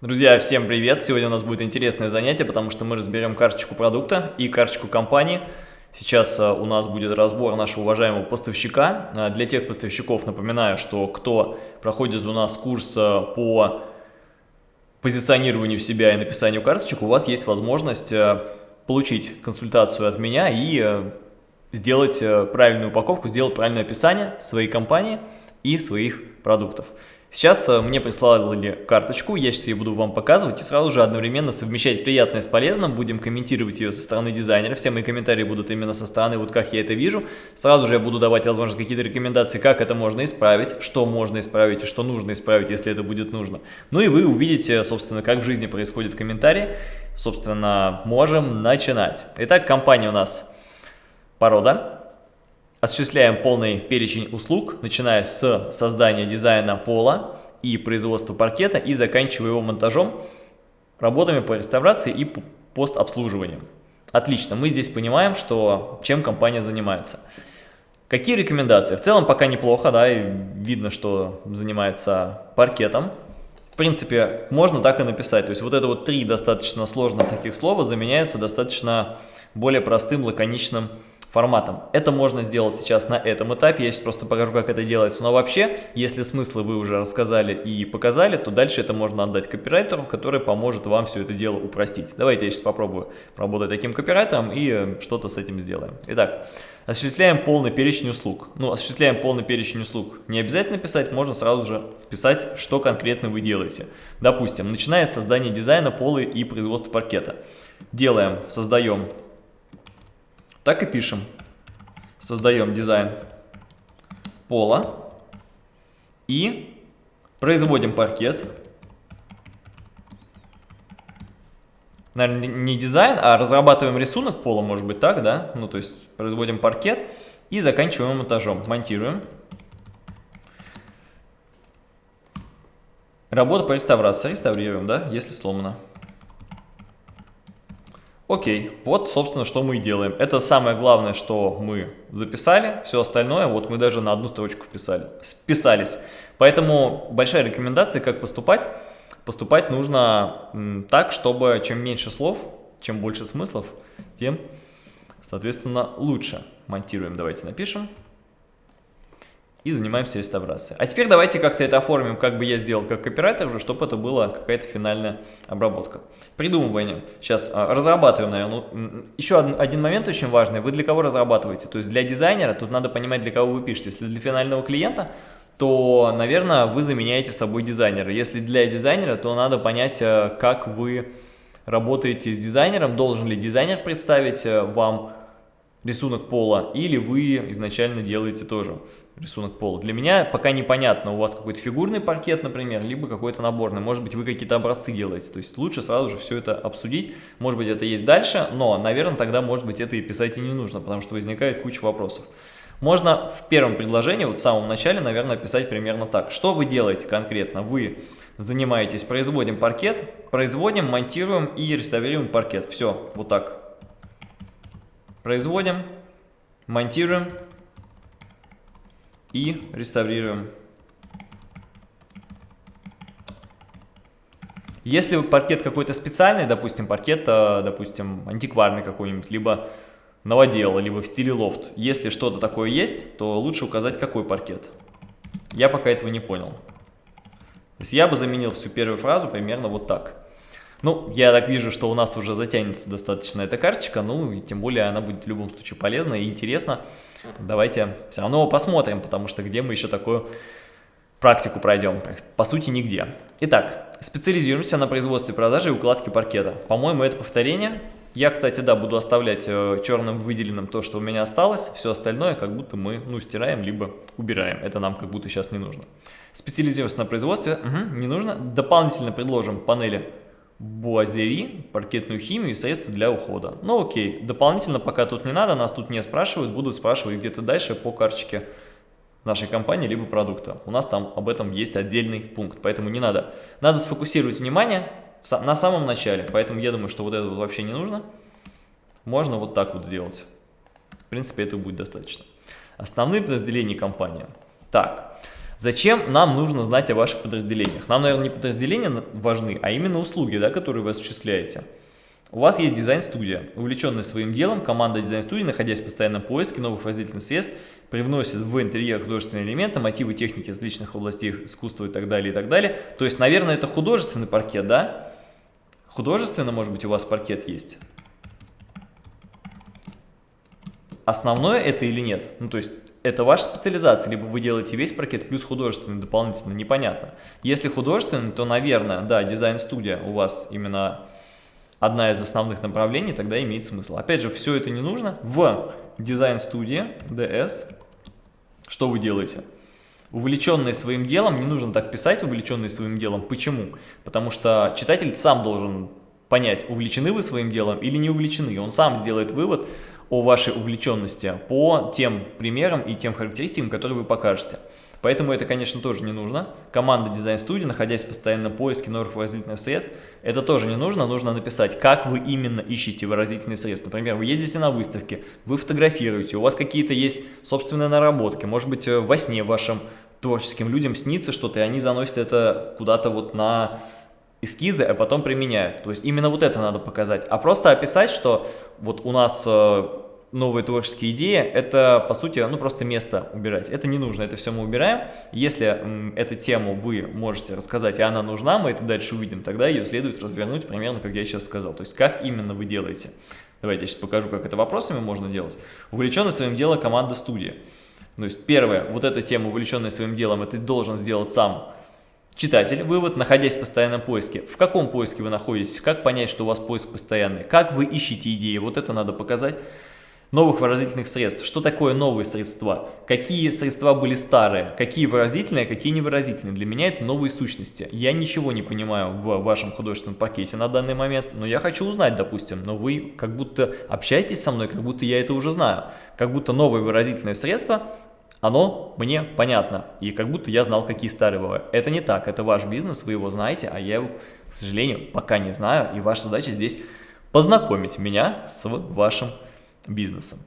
Друзья, всем привет! Сегодня у нас будет интересное занятие, потому что мы разберем карточку продукта и карточку компании. Сейчас э, у нас будет разбор нашего уважаемого поставщика. Э, для тех поставщиков напоминаю, что кто проходит у нас курс э, по позиционированию себя и написанию карточек, у вас есть возможность получить консультацию от меня и сделать правильную упаковку, сделать правильное описание своей компании и своих продуктов. Сейчас э, мне прислали карточку, я сейчас ее буду вам показывать и сразу же одновременно совмещать приятное с полезным, будем комментировать ее со стороны дизайнера, все мои комментарии будут именно со стороны, вот как я это вижу. Сразу же я буду давать, возможно, какие-то рекомендации, как это можно исправить, что можно исправить и что нужно исправить, если это будет нужно. Ну и вы увидите, собственно, как в жизни происходят комментарии. Собственно, можем начинать. Итак, компания у нас порода. Осуществляем полный перечень услуг, начиная с создания дизайна пола и производства паркета и заканчивая его монтажом, работами по реставрации и постобслуживанием. Отлично, мы здесь понимаем, что чем компания занимается. Какие рекомендации? В целом пока неплохо, да, и видно, что занимается паркетом. В принципе, можно так и написать. То есть вот это вот три достаточно сложных таких слова заменяются достаточно более простым, лаконичным форматом. Это можно сделать сейчас на этом этапе, я сейчас просто покажу, как это делается. Но вообще, если смыслы вы уже рассказали и показали, то дальше это можно отдать копирайтеру, который поможет вам все это дело упростить. Давайте я сейчас попробую поработать таким копирайтером и э, что-то с этим сделаем. Итак, осуществляем полный перечень услуг. Ну, осуществляем полный перечень услуг. Не обязательно писать, можно сразу же писать, что конкретно вы делаете. Допустим, начиная с создания дизайна, пола и производства паркета. Делаем, создаем так и пишем. Создаем дизайн пола и производим паркет. Наверное, не дизайн, а разрабатываем рисунок пола, может быть так, да? Ну, то есть производим паркет и заканчиваем монтажом. Монтируем. Работа по реставрации. Реставрируем, да, если сломано. Окей, вот, собственно, что мы и делаем. Это самое главное, что мы записали. Все остальное, вот мы даже на одну строчку вписали, списались. Поэтому большая рекомендация, как поступать. Поступать нужно так, чтобы чем меньше слов, чем больше смыслов, тем, соответственно, лучше. Монтируем, давайте напишем и занимаемся реставрацией. А теперь давайте как-то это оформим, как бы я сделал как копирайтер уже, чтобы это была какая-то финальная обработка. Придумывание. Сейчас а, разрабатываем, наверное. Еще один, один момент очень важный. Вы для кого разрабатываете? То есть для дизайнера, тут надо понимать, для кого вы пишете. Если для финального клиента, то, наверное, вы заменяете собой дизайнера. Если для дизайнера, то надо понять, э, как вы работаете с дизайнером, должен ли дизайнер представить э, вам рисунок пола, или вы изначально делаете тоже рисунок пола. Для меня пока непонятно, у вас какой-то фигурный паркет, например, либо какой-то наборный. Может быть, вы какие-то образцы делаете. То есть лучше сразу же все это обсудить. Может быть, это есть дальше, но, наверное, тогда, может быть, это и писать и не нужно, потому что возникает куча вопросов. Можно в первом предложении, вот в самом начале, наверное, писать примерно так. Что вы делаете конкретно? Вы занимаетесь, производим паркет, производим, монтируем и реставрируем паркет. Все, вот так. Производим, монтируем и реставрируем. Если паркет какой-то специальный, допустим, паркет, э, допустим, антикварный какой-нибудь, либо новодел, либо в стиле лофт, если что-то такое есть, то лучше указать, какой паркет. Я пока этого не понял. То есть я бы заменил всю первую фразу примерно вот так. Ну, я так вижу, что у нас уже затянется достаточно эта карточка, ну, и тем более она будет в любом случае полезна и интересна. Давайте все равно посмотрим, потому что где мы еще такую практику пройдем? По сути, нигде. Итак, специализируемся на производстве, продаже и укладке паркета. По-моему, это повторение. Я, кстати, да, буду оставлять э, черным выделенным то, что у меня осталось. Все остальное как будто мы, ну, стираем, либо убираем. Это нам как будто сейчас не нужно. Специализируемся на производстве. Угу, не нужно. Дополнительно предложим панели буазери, паркетную химию и средства для ухода. Ну окей, дополнительно пока тут не надо, нас тут не спрашивают, будут спрашивать где-то дальше по карточке нашей компании либо продукта. У нас там об этом есть отдельный пункт, поэтому не надо. Надо сфокусировать внимание на самом начале, поэтому я думаю, что вот это вообще не нужно. Можно вот так вот сделать. В принципе, этого будет достаточно. Основные подразделения компании. Так, Зачем нам нужно знать о ваших подразделениях? Нам, наверное, не подразделения важны, а именно услуги, да, которые вы осуществляете. У вас есть дизайн-студия. Увлеченная своим делом, команда дизайн-студии, находясь в постоянном поиске новых выразительных средств, привносит в интерьер художественные элементы, мотивы техники различных областей искусства и так далее, и так далее. То есть, наверное, это художественный паркет, да? Художественно, может быть, у вас паркет есть? Основное это или нет? Ну, то есть, это ваша специализация, либо вы делаете весь паркет плюс художественный дополнительно, непонятно. Если художественный, то, наверное, да, дизайн-студия у вас именно одна из основных направлений, тогда имеет смысл. Опять же, все это не нужно. В дизайн-студии DS что вы делаете? Увлеченный своим делом, не нужно так писать, увлеченный своим делом. Почему? Потому что читатель сам должен понять, увлечены вы своим делом или не увлечены. Он сам сделает вывод о вашей увлеченности по тем примерам и тем характеристикам, которые вы покажете. Поэтому это, конечно, тоже не нужно. Команда дизайн-студии, находясь в постоянном поиске новых выразительных средств, это тоже не нужно. Нужно написать, как вы именно ищете выразительные средства. Например, вы ездите на выставки, вы фотографируете, у вас какие-то есть собственные наработки. Может быть, э, во сне вашим творческим людям снится что-то, и они заносят это куда-то вот на эскизы, а потом применяют. То есть именно вот это надо показать. А просто описать, что вот у нас э, новые творческие идеи, это, по сути, ну просто место убирать. Это не нужно, это все мы убираем. Если эту тему вы можете рассказать, и она нужна, мы это дальше увидим, тогда ее следует развернуть примерно, как я сейчас сказал. То есть, как именно вы делаете. Давайте я сейчас покажу, как это вопросами можно делать. Увлеченный своим делом команда студии. То есть, первое, вот эту тему, увлеченный своим делом, это должен сделать сам Читатель, вывод, находясь в постоянном поиске. В каком поиске вы находитесь? Как понять, что у вас поиск постоянный? Как вы ищете идеи? Вот это надо показать новых выразительных средств. Что такое новые средства? Какие средства были старые? Какие выразительные, а какие невыразительные? Для меня это новые сущности. Я ничего не понимаю в вашем художественном пакете на данный момент, но я хочу узнать, допустим, но вы как будто общаетесь со мной, как будто я это уже знаю. Как будто новое выразительное средство оно мне понятно, и как будто я знал, какие старые бывают. Это не так, это ваш бизнес, вы его знаете, а я его, к сожалению, пока не знаю, и ваша задача здесь познакомить меня с вашим бизнесом.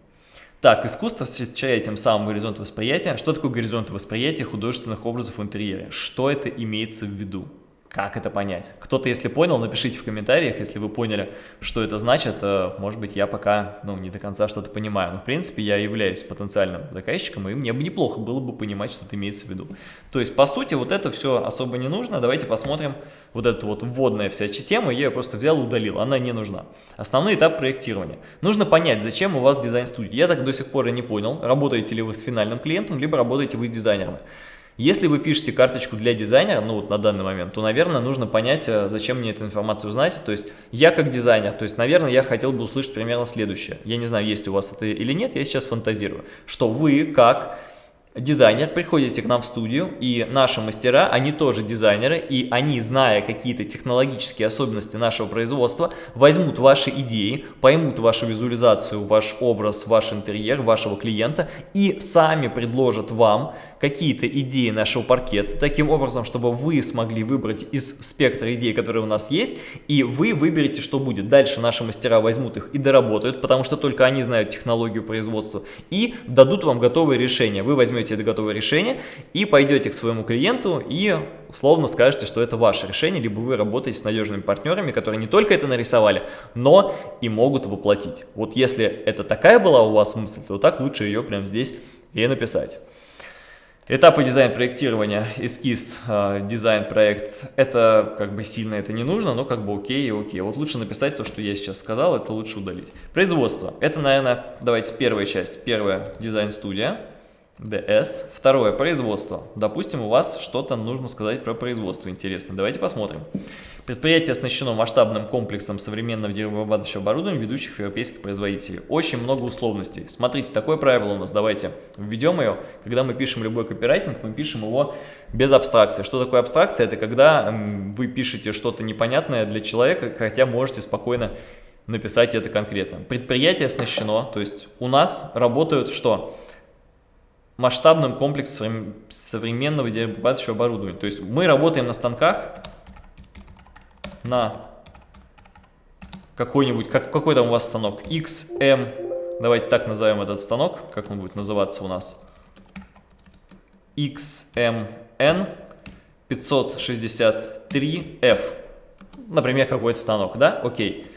Так, искусство встречает тем самым горизонт восприятия. Что такое горизонт восприятия художественных образов в интерьере? Что это имеется в виду? Как это понять? Кто-то, если понял, напишите в комментариях, если вы поняли, что это значит. Э, может быть, я пока ну, не до конца что-то понимаю. Но, в принципе, я являюсь потенциальным заказчиком, и мне бы неплохо было бы понимать, что это имеется в виду. То есть, по сути, вот это все особо не нужно. Давайте посмотрим вот эту вот вводная вся тема. Я ее просто взял и удалил, она не нужна. Основной этап проектирования. Нужно понять, зачем у вас дизайн-студия. Я так до сих пор и не понял, работаете ли вы с финальным клиентом, либо работаете вы с дизайнерами. Если вы пишете карточку для дизайнера, ну вот на данный момент, то, наверное, нужно понять, э, зачем мне эту информацию знать. То есть я как дизайнер, то есть, наверное, я хотел бы услышать примерно следующее. Я не знаю, есть у вас это или нет, я сейчас фантазирую. Что вы как дизайнер, приходите к нам в студию, и наши мастера, они тоже дизайнеры, и они, зная какие-то технологические особенности нашего производства, возьмут ваши идеи, поймут вашу визуализацию, ваш образ, ваш интерьер, вашего клиента, и сами предложат вам какие-то идеи нашего паркета, таким образом, чтобы вы смогли выбрать из спектра идей, которые у нас есть, и вы выберете, что будет. Дальше наши мастера возьмут их и доработают, потому что только они знают технологию производства, и дадут вам готовые решения. Вы возьмете это готовое решение и пойдете к своему клиенту и условно скажете, что это ваше решение, либо вы работаете с надежными партнерами, которые не только это нарисовали, но и могут воплотить. Вот если это такая была у вас мысль, то так лучше ее прямо здесь и написать. Этапы дизайн-проектирования, эскиз, э, дизайн-проект, это как бы сильно это не нужно, но как бы окей и окей. Вот лучше написать то, что я сейчас сказал, это лучше удалить. Производство, это, наверное, давайте первая часть, первая дизайн-студия. DS. Второе, производство. Допустим, у вас что-то нужно сказать про производство интересно. Давайте посмотрим. Предприятие оснащено масштабным комплексом современного деревообрабатывающего оборудования ведущих европейских производителей. Очень много условностей. Смотрите, такое правило у нас. Давайте введем ее. Когда мы пишем любой копирайтинг, мы пишем его без абстракции. Что такое абстракция? Это когда вы пишете что-то непонятное для человека, хотя можете спокойно написать это конкретно. Предприятие оснащено, то есть у нас работают что? Масштабным комплексом современного деревообрабатывающего оборудования. То есть мы работаем на станках, на какой-нибудь, как, какой там у вас станок, XM, давайте так назовем этот станок, как он будет называться у нас, XMN 563F. Например, какой-то станок, да? Окей.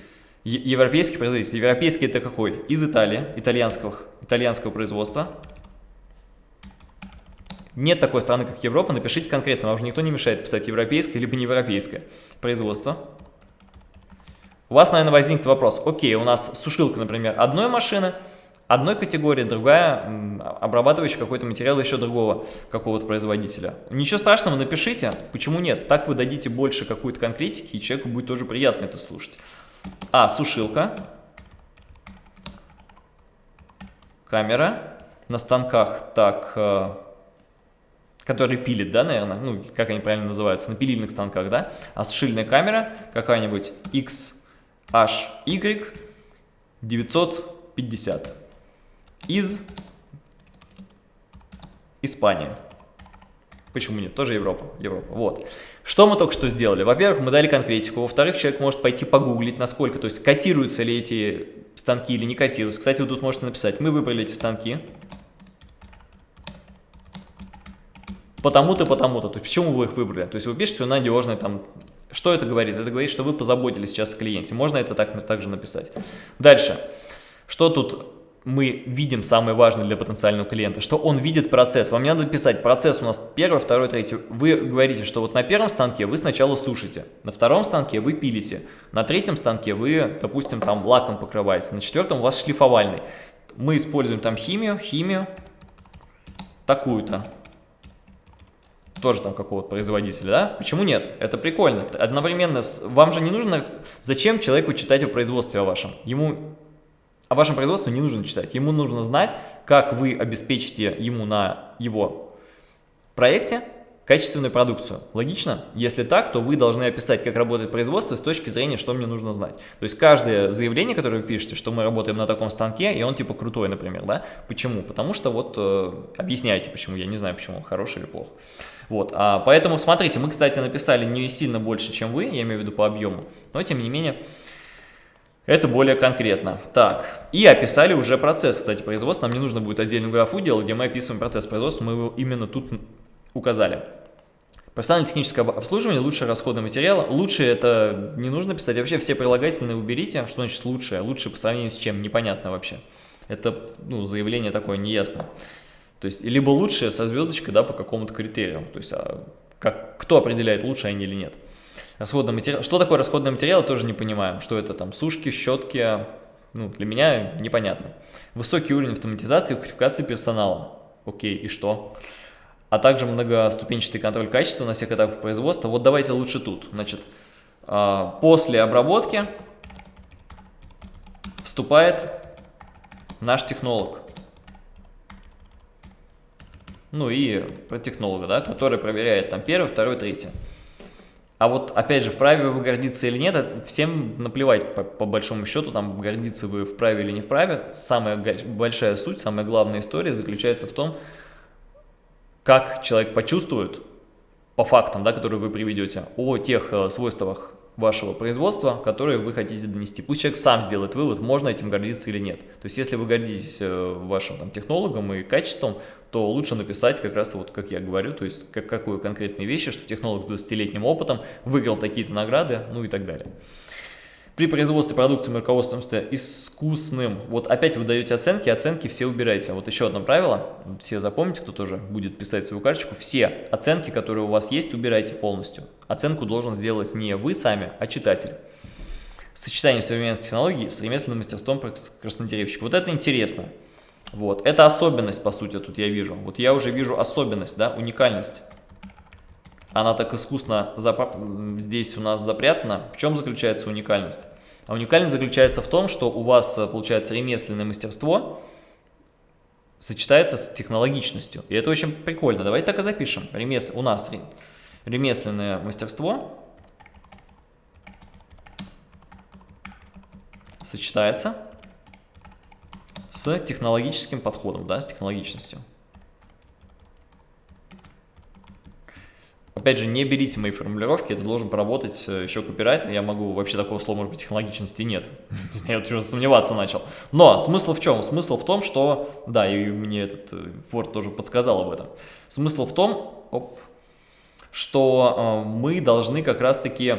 Европейский производитель. Европейский это какой? Из Италии, итальянского, итальянского производства. Нет такой страны, как Европа, напишите конкретно, вам же никто не мешает писать европейское либо неевропейское производство. У вас, наверное, возникнет вопрос, окей, у нас сушилка, например, одной машины, одной категории, другая обрабатывающая какой-то материал еще другого какого-то производителя. Ничего страшного, напишите, почему нет, так вы дадите больше какой-то конкретики, и человеку будет тоже приятно это слушать. А, сушилка, камера, на станках, так, который пилит, да, наверное, ну, как они правильно называются, на пилильных станках, да, а сушильная камера какая-нибудь XHY 950 из Испании. Почему нет? Тоже Европа. Европа. Вот. Что мы только что сделали? Во-первых, мы дали конкретику. Во-вторых, человек может пойти погуглить, насколько, то есть котируются ли эти станки или не котируются. Кстати, вы тут можете написать, мы выбрали эти станки. Потому-то, потому-то. То есть почему вы их выбрали? То есть вы пишете надежный там. Что это говорит? Это говорит, что вы позаботились сейчас о клиенте. Можно это так, также написать. Дальше. Что тут мы видим самое важное для потенциального клиента, что он видит процесс. Вам не надо писать процесс у нас первый, второй, третий. Вы говорите, что вот на первом станке вы сначала сушите, на втором станке вы пилите, на третьем станке вы, допустим, там лаком покрываете, на четвертом у вас шлифовальный. Мы используем там химию, химию такую-то тоже там какого-то производителя, да? Почему нет? Это прикольно. Одновременно, с... вам же не нужно... Зачем человеку читать о производстве о вашем? Ему о вашем производстве не нужно читать. Ему нужно знать, как вы обеспечите ему на его проекте качественную продукцию. Логично? Если так, то вы должны описать, как работает производство с точки зрения, что мне нужно знать. То есть каждое заявление, которое вы пишете, что мы работаем на таком станке, и он типа крутой, например, да? Почему? Потому что вот э, объясняйте, почему. Я не знаю, почему он хороший или плохо. Вот, а, поэтому смотрите, мы, кстати, написали не сильно больше, чем вы, я имею в виду по объему, но тем не менее... Это более конкретно. Так, и описали уже процесс, кстати, производства. Нам не нужно будет отдельную графу делать, где мы описываем процесс производства, мы его именно тут указали. Профессиональное техническое обслуживание, лучшее расходный материал. Лучше это не нужно писать. Вообще все прилагательные уберите. Что значит лучшее? Лучше по сравнению с чем? Непонятно вообще. Это ну, заявление такое неясно. То есть либо лучшее со звездочкой да, по какому-то критерию. То есть а как, кто определяет, лучше они или нет. Расходный материал. Что такое расходный материал, тоже не понимаю. Что это там сушки, щетки. Ну, для меня непонятно. Высокий уровень автоматизации и квалификации персонала. Окей, и что? а также многоступенчатый контроль качества на всех этапах производства. Вот давайте лучше тут. Значит, а, после обработки вступает наш технолог. Ну и про технолога, да, который проверяет там первый, второй, третий. А вот, опять же, вправе вы гордиться или нет, всем наплевать по, по большому счету, там, гордиться вы вправе или не вправе. Самая большая суть, самая главная история заключается в том, как человек почувствует по фактам, да, которые вы приведете, о тех э, свойствах вашего производства, которые вы хотите донести. Пусть человек сам сделает вывод, можно этим гордиться или нет. То есть, если вы гордитесь э, вашим там, технологом и качеством, то лучше написать как раз вот, как я говорю, то есть, как, какую конкретные вещи, что технолог с 20-летним опытом выиграл такие-то награды, ну и так далее. При производстве продукции мы руководствуемся искусным. Вот опять вы даете оценки, оценки все убираете. Вот еще одно правило, все запомните, кто тоже будет писать свою карточку. Все оценки, которые у вас есть, убирайте полностью. Оценку должен сделать не вы сами, а читатель. Сочетание современных технологий с ремесленным мастерством краснодеревщика. Вот это интересно. Вот, это особенность, по сути, тут я вижу. Вот я уже вижу особенность, да, уникальность она так искусно здесь у нас запрятана. В чем заключается уникальность? А уникальность заключается в том, что у вас, э, получается, ремесленное мастерство сочетается с технологичностью. И это очень прикольно. Давайте так и запишем. Ремес... У нас ремесленное мастерство сочетается с технологическим подходом, да, с технологичностью. Опять же, не берите мои формулировки, это должен поработать э, еще копирайтер. Я могу, вообще такого слова, может быть, технологичности нет. Я уже сомневаться начал. Но смысл в чем? Смысл в том, что, да, и мне этот э, Word тоже подсказал об этом. Смысл в том, оп, что э, мы должны как раз-таки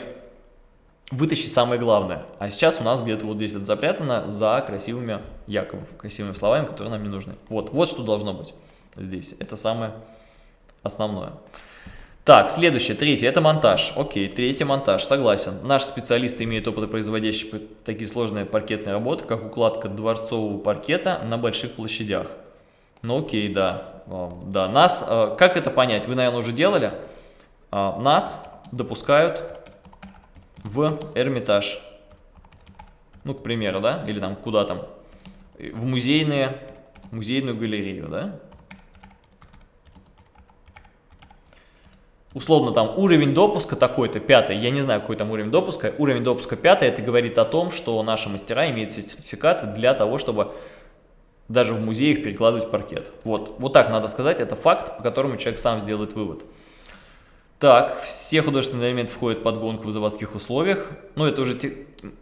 вытащить самое главное. А сейчас у нас где-то вот здесь это запрятано за красивыми, якобы красивыми словами, которые нам не нужны. Вот, вот что должно быть здесь. Это самое основное. Так, следующее, третье, это монтаж. Окей, третий монтаж, согласен. Наш специалист имеет опыт производящий такие сложные паркетные работы, как укладка дворцового паркета на больших площадях. Ну окей, да. Да, нас, э, как это понять? Вы, наверное, уже делали. А, нас допускают в Эрмитаж. Ну, к примеру, да, или там куда там, в музейные, музейную галерею, да. Условно там уровень допуска такой-то, пятый, я не знаю, какой там уровень допуска, уровень допуска пятый, это говорит о том, что наши мастера имеют сертификаты для того, чтобы даже в музеях перекладывать паркет. Вот, вот так надо сказать, это факт, по которому человек сам сделает вывод. Так, все художественные элементы входят под гонку в заводских условиях. Ну, это уже те,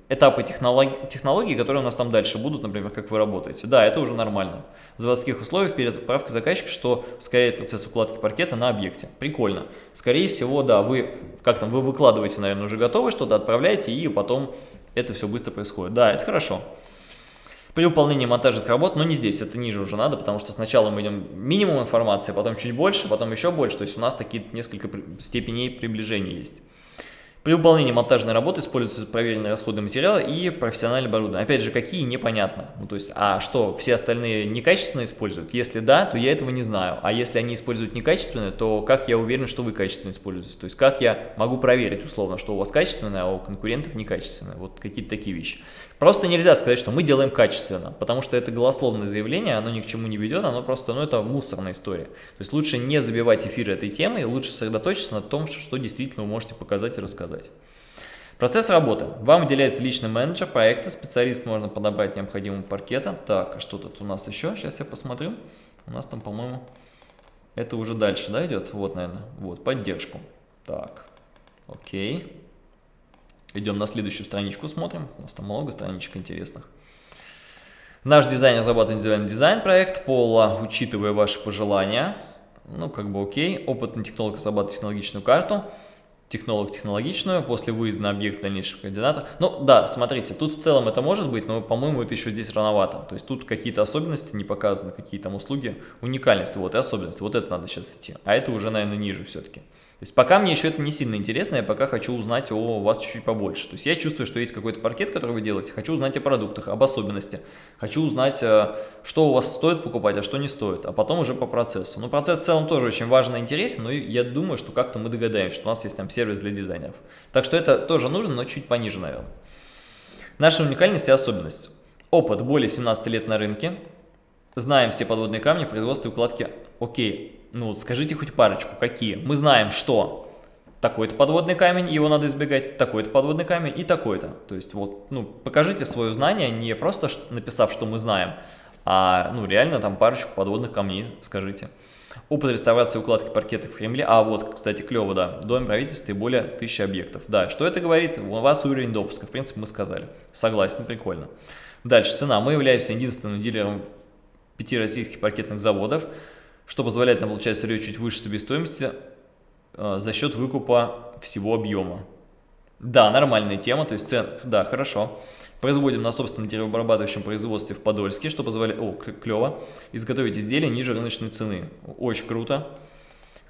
этапы технологий, технологий, которые у нас там дальше будут, например, как вы работаете. Да, это уже нормально. В заводских условиях перед отправкой заказчика, что ускоряет процесс укладки паркета на объекте. Прикольно. Скорее всего, да, вы, как там, вы выкладываете, наверное, уже готовы что-то, отправляете, и потом это все быстро происходит. Да, это хорошо. При выполнении монтажных работ, но не здесь, это ниже уже надо, потому что сначала мы идем минимум информации, потом чуть больше, потом еще больше, то есть у нас такие несколько степеней приближения есть. При выполнении монтажной работы используются проверенные расходы материала и профессиональное оборудование. Опять же, какие, непонятно. Ну, то есть, а что, все остальные некачественно используют? Если да, то я этого не знаю. А если они используют некачественно, то как я уверен, что вы качественно используете? То есть, как я могу проверить условно, что у вас качественное, а у конкурентов некачественное? Вот какие-то такие вещи. Просто нельзя сказать, что мы делаем качественно, потому что это голословное заявление, оно ни к чему не ведет, оно просто, ну, это мусорная история. То есть, лучше не забивать эфир этой темой, лучше сосредоточиться на том, что действительно вы можете показать и рассказать сказать. Процесс работы. Вам выделяется личный менеджер проекта, специалист можно подобрать необходимого паркета. Так, а что тут у нас еще? Сейчас я посмотрю. У нас там, по-моему, это уже дальше, да, идет? Вот, наверное, вот, поддержку. Так, окей. Идем на следующую страничку, смотрим. У нас там много страничек интересных. Наш дизайнер разрабатывает индивидуальный дизайн-проект, пола, учитывая ваши пожелания. Ну, как бы окей. Опытный технолог разрабатывает технологичную карту технолог технологичную, после выезда на объект дальнейшего координата. Ну да, смотрите, тут в целом это может быть, но, по-моему, это еще здесь рановато. То есть тут какие-то особенности не показаны, какие там услуги, уникальности, вот и особенности. Вот это надо сейчас идти. А это уже, наверное, ниже все-таки. То есть пока мне еще это не сильно интересно, я пока хочу узнать о вас чуть-чуть побольше. То есть я чувствую, что есть какой-то паркет, который вы делаете, хочу узнать о продуктах, об особенности, хочу узнать, э, что у вас стоит покупать, а что не стоит, а потом уже по процессу. Но процесс в целом тоже очень важно и интересен, но я думаю, что как-то мы догадаемся, что у нас есть там сервис для дизайнеров. Так что это тоже нужно, но чуть пониже, наверное. Наша уникальность и особенность. Опыт более 17 лет на рынке, знаем все подводные камни производства и укладки. Окей, ну, скажите хоть парочку, какие? Мы знаем, что такой-то подводный камень, его надо избегать, такой-то подводный камень и такой-то. То есть вот, ну, покажите свое знание, не просто написав, что мы знаем, а, ну, реально там парочку подводных камней скажите. Опыт реставрации укладки паркета в Кремле. А, вот, кстати, клево, да. Дом правительства и более тысячи объектов. Да, что это говорит? У вас уровень допуска, в принципе, мы сказали. Согласен, прикольно. Дальше, цена. Мы являемся единственным дилером пяти российских паркетных заводов что позволяет нам получать сырье чуть выше себестоимости э, за счет выкупа всего объема. Да, нормальная тема, то есть цен, да, хорошо. Производим на собственном деревообрабатывающем производстве в Подольске, что позволяет, о, клево, изготовить изделия ниже рыночной цены. Очень круто.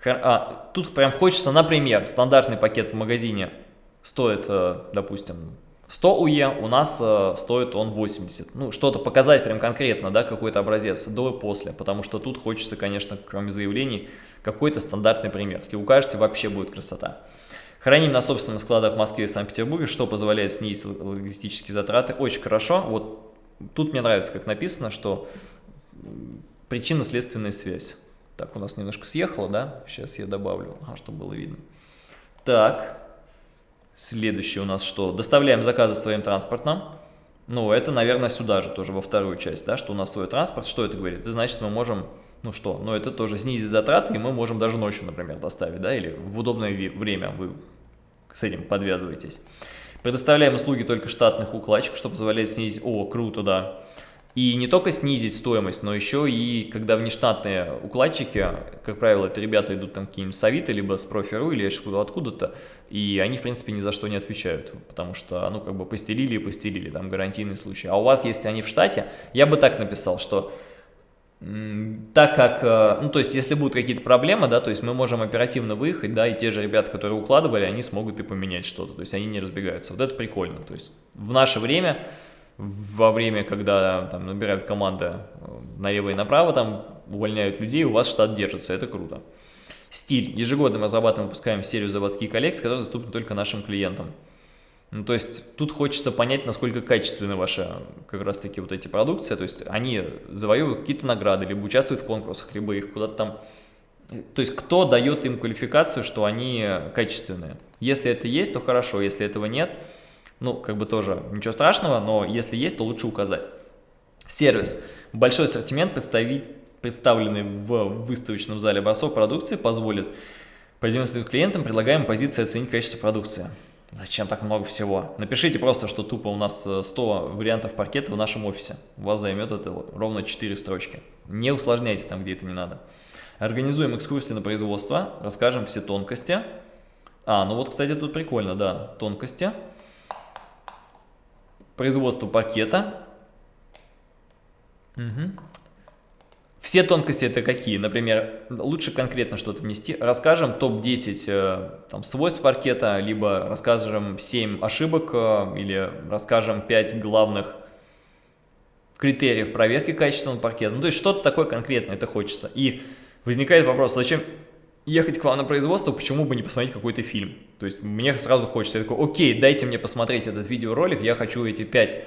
А, тут прям хочется, например, стандартный пакет в магазине стоит, э, допустим, 100 УЕ, у нас э, стоит он 80. Ну, что-то показать прям конкретно, да, какой-то образец до и после, потому что тут хочется, конечно, кроме заявлений, какой-то стандартный пример. Если укажете, вообще будет красота. Храним на собственных складах в Москве и Санкт-Петербурге, что позволяет снизить логистические затраты. Очень хорошо. Вот тут мне нравится, как написано, что причинно-следственная связь. Так, у нас немножко съехало, да? Сейчас я добавлю, ага, чтобы было видно. Так, Следующее у нас что? Доставляем заказы своим транспортом. Ну, это, наверное, сюда же тоже, во вторую часть, да, что у нас свой транспорт. Что это говорит? Это значит, мы можем Ну что, ну это тоже снизит затраты, и мы можем даже ночью, например, доставить, да, или в удобное время вы с этим подвязываетесь. Предоставляем услуги только штатных укладчиков, что позволяет снизить... О, круто, да. И не только снизить стоимость, но еще и когда внештатные укладчики, как правило, это ребята идут там какие-нибудь совиты, либо с профи.ру или откуда-то, и они, в принципе, ни за что не отвечают, потому что, ну, как бы постелили и постелили, там гарантийный случай. А у вас, если они в штате, я бы так написал, что так как, э, ну, то есть, если будут какие-то проблемы, да, то есть мы можем оперативно выехать, да, и те же ребята, которые укладывали, они смогут и поменять что-то, то есть они не разбегаются. Вот это прикольно, то есть в наше время, во время, когда там набирают команды э, налево и направо, там увольняют людей, у вас штат держится, это круто. Стиль. Ежегодно мы разрабатываем, выпускаем серию заводских коллекций, которые доступны только нашим клиентам. Ну, то есть тут хочется понять, насколько качественны ваши как раз таки вот эти продукции, то есть они завоевывают какие-то награды, либо участвуют в конкурсах, либо их куда-то там... То есть кто дает им квалификацию, что они качественные. Если это есть, то хорошо, если этого нет, ну, как бы тоже ничего страшного, но если есть, то лучше указать. Сервис. Большой ассортимент, представленный в выставочном зале образцов продукции, позволит продемонстрировать клиентам, предлагаем позиции оценить качество продукции. Зачем так много всего? Напишите просто, что тупо у нас 100 э, вариантов паркета в нашем офисе. У вас займет это ровно 4 строчки. Не усложняйте там, где это не надо. Организуем экскурсии на производство, расскажем все тонкости. А, ну вот, кстати, тут прикольно, да, тонкости. Производство паркета. Угу. Все тонкости это какие? Например, лучше конкретно что-то внести. Расскажем топ-10 э, свойств паркета, либо расскажем 7 ошибок, э, или расскажем 5 главных критериев проверки качественного паркета. Ну, то есть что-то такое конкретное это хочется. И возникает вопрос, зачем ехать к вам на производство, почему бы не посмотреть какой-то фильм? То есть мне сразу хочется, я такой, окей, дайте мне посмотреть этот видеоролик, я хочу эти 5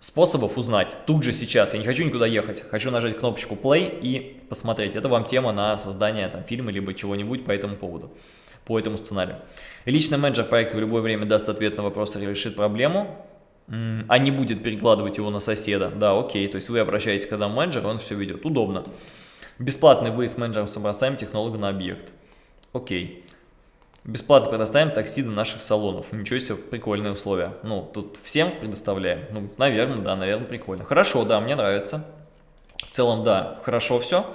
способов узнать тут же сейчас. Я не хочу никуда ехать, хочу нажать кнопочку play и посмотреть. Это вам тема на создание там, фильма либо чего-нибудь по этому поводу, по этому сценарию. Личный менеджер проекта в любое время даст ответ на вопрос и решит проблему, а не будет перекладывать его на соседа. Да, окей, то есть вы обращаетесь к этому менеджеру, он все ведет. Удобно. Бесплатный выезд менеджером с образцами на объект. Окей. Бесплатно предоставим такси до наших салонов. Ничего себе, прикольные условия. Ну, тут всем предоставляем. Ну, наверное, да, наверное, прикольно. Хорошо, да, мне нравится. В целом, да, хорошо все.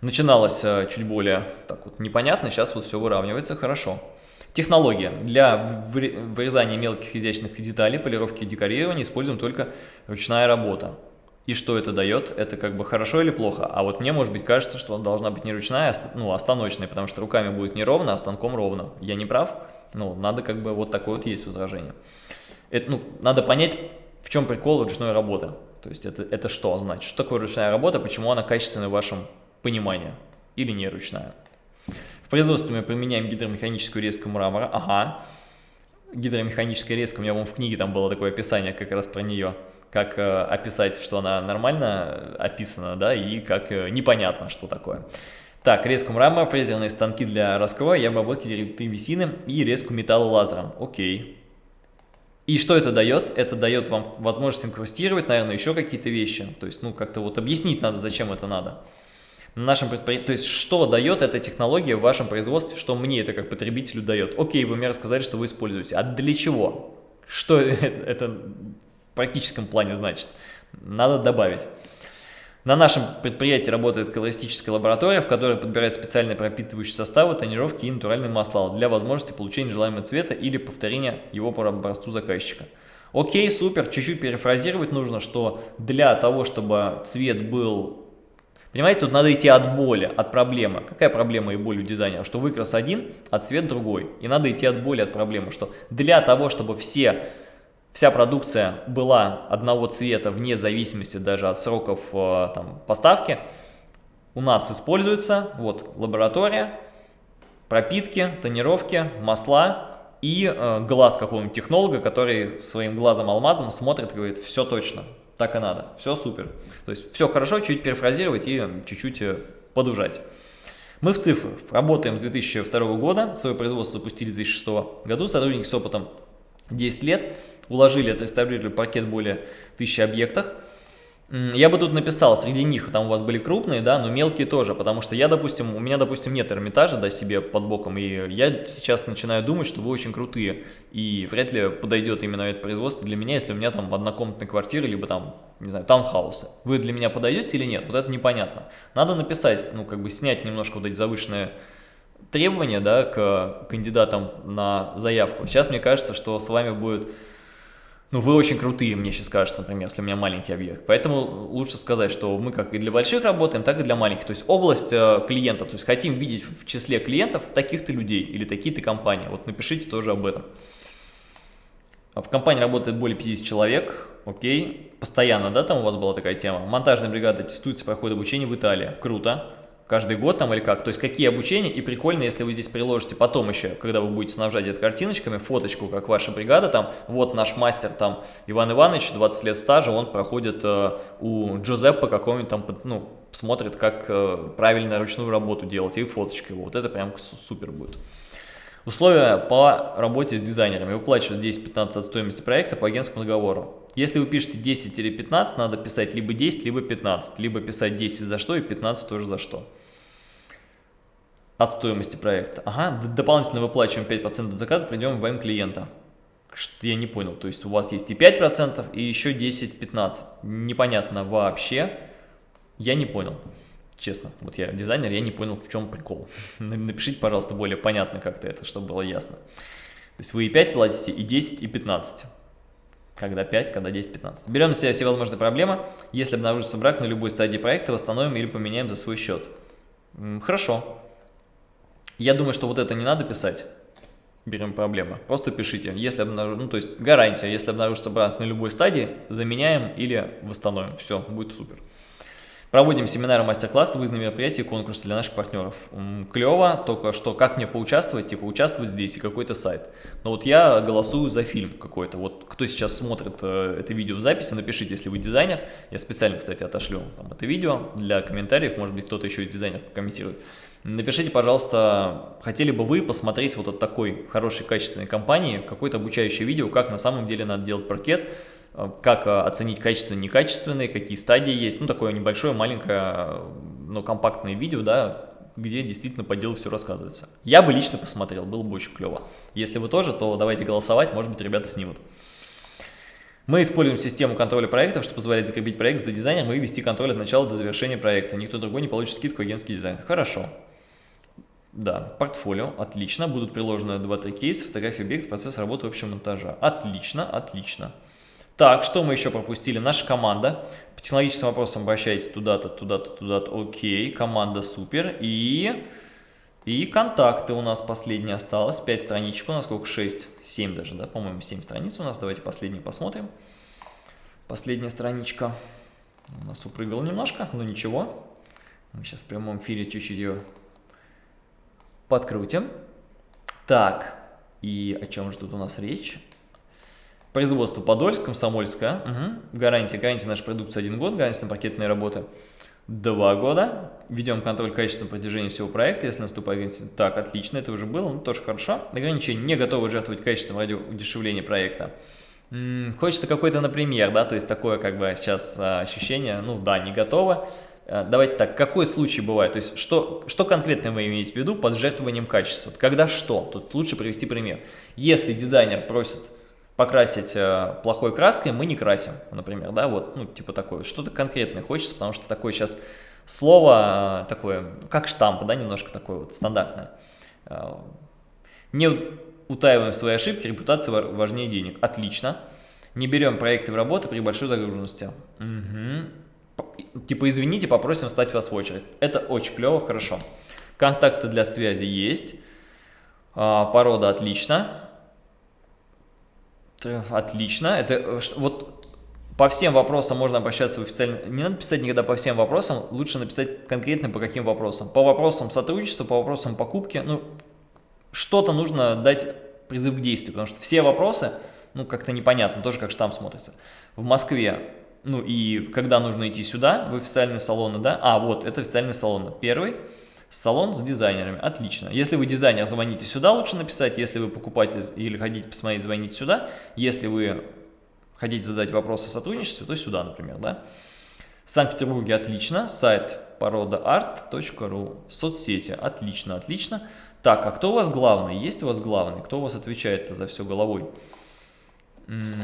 Начиналось э, чуть более так вот непонятно, сейчас вот все выравнивается, хорошо. Технология. Для вырезания мелких изящных деталей, полировки и декорирования используем только ручная работа. И что это дает? Это как бы хорошо или плохо? А вот мне, может быть, кажется, что она должна быть не ручная, а ну, а станочная, потому что руками будет не ровно, а станком ровно. Я не прав? Ну, надо как бы вот такое вот есть возражение. Это, ну, надо понять, в чем прикол ручной работы. То есть это, это что значит? Что такое ручная работа, почему она качественная в вашем понимании? Или не ручная? В производстве мы применяем гидромеханическую резку мрамора. Ага. Гидромеханическая резка, у меня, в книге там было такое описание как раз про нее как э, описать, что она нормально описана, да, и как э, непонятно, что такое. Так, резку мрамора, фрезерные станки для раскроя и обработки деревины и резку металла лазером. Окей. И что это дает? Это дает вам возможность инкрустировать, наверное, еще какие-то вещи. То есть, ну, как-то вот объяснить надо, зачем это надо. На нашем предпри... То есть, что дает эта технология в вашем производстве, что мне это как потребителю дает? Окей, вы мне рассказали, что вы используете. А для чего? Что это практическом плане значит. Надо добавить. На нашем предприятии работает колористическая лаборатория, в которой подбирают специальные пропитывающие составы, тонировки и натуральные масла для возможности получения желаемого цвета или повторения его по образцу заказчика. Окей, супер, чуть-чуть перефразировать нужно, что для того, чтобы цвет был... Понимаете, тут надо идти от боли, от проблемы. Какая проблема и боль у дизайнера? Что выкрас один, а цвет другой. И надо идти от боли, от проблемы, что для того, чтобы все вся продукция была одного цвета вне зависимости даже от сроков э, там, поставки, у нас используется вот лаборатория, пропитки, тонировки, масла и э, глаз какого-нибудь технолога, который своим глазом-алмазом смотрит и говорит, все точно, так и надо, все супер. То есть все хорошо, чуть перефразировать и чуть-чуть э, подужать. Мы в цифрах работаем с 2002 года, свое производство запустили в 2006 году, сотрудники с опытом 10 лет, уложили, отреставрировали пакет более 1000 объектов. Я бы тут написал, среди них там у вас были крупные, да, но мелкие тоже, потому что я, допустим, у меня, допустим, нет Эрмитажа, да, себе под боком, и я сейчас начинаю думать, что вы очень крутые, и вряд ли подойдет именно это производство для меня, если у меня там однокомнатная квартира, либо там, не знаю, таунхаусы. Вы для меня подойдете или нет? Вот это непонятно. Надо написать, ну, как бы снять немножко вот эти завышенные требования, да, к кандидатам на заявку. Сейчас мне кажется, что с вами будет ну, вы очень крутые, мне сейчас кажется, например, если у меня маленький объект. Поэтому лучше сказать, что мы как и для больших работаем, так и для маленьких. То есть область э, клиентов, то есть хотим видеть в числе клиентов таких-то людей или такие-то компании. Вот напишите тоже об этом. В компании работает более 50 человек, окей, постоянно, да, там у вас была такая тема. Монтажная бригада тестуется, проходит обучение в Италии, круто каждый год там или как. То есть какие обучения. И прикольно, если вы здесь приложите потом еще, когда вы будете снабжать это картиночками, фоточку, как ваша бригада там. Вот наш мастер там Иван Иванович, 20 лет стажа, он проходит э, у Джузеппа какого-нибудь там, ну, смотрит, как э, правильно ручную работу делать и фоточка его. Вот это прям супер будет. Условия по работе с дизайнерами. Выплачивают 10-15 от стоимости проекта по агентскому договору. Если вы пишете 10 или 15, надо писать либо 10, либо 15. Либо писать 10 за что и 15 тоже за что от стоимости проекта. Ага, дополнительно выплачиваем 5% от заказа, придем в ВМ клиента. Что я не понял, то есть у вас есть и 5%, и еще 10-15. Непонятно вообще, я не понял. Честно, вот я дизайнер, я не понял, в чем прикол. Напишите, пожалуйста, более понятно как-то это, чтобы было ясно. То есть вы и 5 платите, и 10, и 15. Когда 5, когда 10, 15. Берем на себя все возможные проблемы. Если обнаружится брак на любой стадии проекта, восстановим или поменяем за свой счет. Хорошо. Я думаю, что вот это не надо писать. Берем проблемы. Просто пишите. Если обнаружится, ну то есть гарантия, если обнаружится брак на любой стадии, заменяем или восстановим. Все, будет супер. Проводим семинары, мастер-классы, выездные мероприятия и конкурсы для наших партнеров. Клево, только что как мне поучаствовать, типа участвовать здесь и какой-то сайт. Но вот я голосую за фильм какой-то. Вот кто сейчас смотрит э, это видео в записи, напишите, если вы дизайнер. Я специально, кстати, отошлю там, это видео для комментариев, может быть кто-то еще из дизайнеров прокомментирует. Напишите, пожалуйста, хотели бы вы посмотреть вот от такой хорошей качественной компании какое-то обучающее видео, как на самом деле надо делать паркет, э, как э, оценить качественные, некачественные, какие стадии есть. Ну, такое небольшое, маленькое, но компактное видео, да, где действительно по делу все рассказывается. Я бы лично посмотрел, было бы очень клево. Если вы тоже, то давайте голосовать, может быть, ребята снимут. Мы используем систему контроля проектов, что позволяет закрепить проект за дизайнером и вести контроль от начала до завершения проекта. Никто другой не получит скидку агентский дизайн. Хорошо. Да, портфолио, отлично. Будут приложены 2-3 кейса, фотографии объекта, процесс работы общего монтажа. Отлично, отлично. Так, что мы еще пропустили? Наша команда. По технологическим вопросам обращайтесь туда-то, туда-то, туда-то. Окей, команда супер. И, и контакты у нас последние осталось. 5 страничек у нас, сколько? 6, 7 даже, да? По-моему, 7 страниц у нас. Давайте последние посмотрим. Последняя страничка. У нас упрыгала немножко, но ничего. Мы сейчас в прямом эфире чуть-чуть ее Подкрутим. Так, и о чем же тут у нас речь? Производство Подольск, Комсомольская. Угу. Гарантия, гарантия нашей продукции один год, гарантия на пакетные работы два года. Ведем контроль качества на протяжении всего проекта, если наступает... Так, отлично, это уже было, ну тоже хорошо. Ограничение не готовы жертвовать качеством ради удешевления проекта. М -м, хочется какой-то, например, да, то есть такое как бы сейчас а, ощущение, ну да, не готово. Э, давайте так, какой случай бывает? То есть, что, что конкретно вы имеете в виду под жертвованием качества? Когда что? Тут лучше привести пример. Если дизайнер просит покрасить э, плохой краской, мы не красим, например, да, вот, ну, типа такое. Что-то конкретное хочется, потому что такое сейчас слово, э, такое, как штамп, да, немножко такое вот стандартное. Не утаиваем свои ошибки, репутация важнее денег. Отлично. Не берем проекты в работу при большой загруженности. Угу типа, извините, попросим встать вас в очередь. Это очень клево, хорошо. Контакты для связи есть. А, порода отлично. Отлично. Это э, вот по всем вопросам можно обращаться в официально. Не надо писать никогда по всем вопросам, лучше написать конкретно по каким вопросам. По вопросам сотрудничества, по вопросам покупки. Ну, что-то нужно дать призыв к действию, потому что все вопросы, ну, как-то непонятно, тоже как штамп смотрится. В Москве ну и когда нужно идти сюда, в официальные салоны, да? А, вот, это официальный салон. Первый салон с дизайнерами. Отлично. Если вы дизайнер, звоните сюда, лучше написать. Если вы покупатель или хотите посмотреть, звоните сюда. Если вы хотите задать вопросы о сотрудничестве, то сюда, например, да? В Санкт-Петербурге отлично, сайт породаарт.ру, соцсети, отлично, отлично. Так, а кто у вас главный? Есть у вас главный? Кто у вас отвечает за все головой?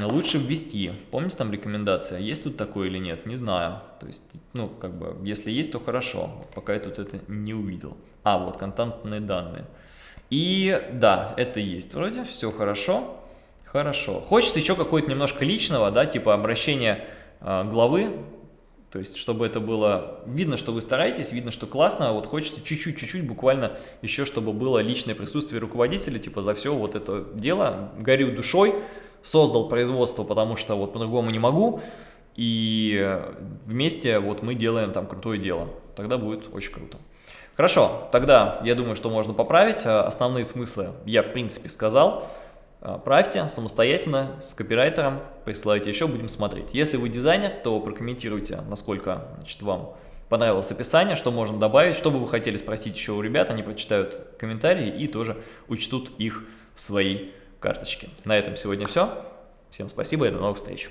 Лучше ввести. Помните там рекомендация? Есть тут такое или нет? Не знаю. То есть, ну, как бы, если есть, то хорошо. Пока я тут это не увидел. А, вот, контентные данные. И да, это есть вроде, все хорошо. Хорошо. Хочется еще какое-то немножко личного, да, типа обращения э, главы. То есть, чтобы это было видно, что вы стараетесь, видно, что классно, а вот хочется чуть-чуть, чуть-чуть, буквально еще, чтобы было личное присутствие руководителя, типа за все вот это дело, горю душой, создал производство, потому что вот по-другому не могу, и вместе вот мы делаем там крутое дело. Тогда будет очень круто. Хорошо, тогда я думаю, что можно поправить. А, основные смыслы я в принципе сказал. А, правьте самостоятельно с копирайтером, присылайте еще, будем смотреть. Если вы дизайнер, то прокомментируйте, насколько значит, вам понравилось описание, что можно добавить, что бы вы хотели спросить еще у ребят, они прочитают комментарии и тоже учтут их в своей карточки. На этом сегодня все. Всем спасибо и до новых встреч.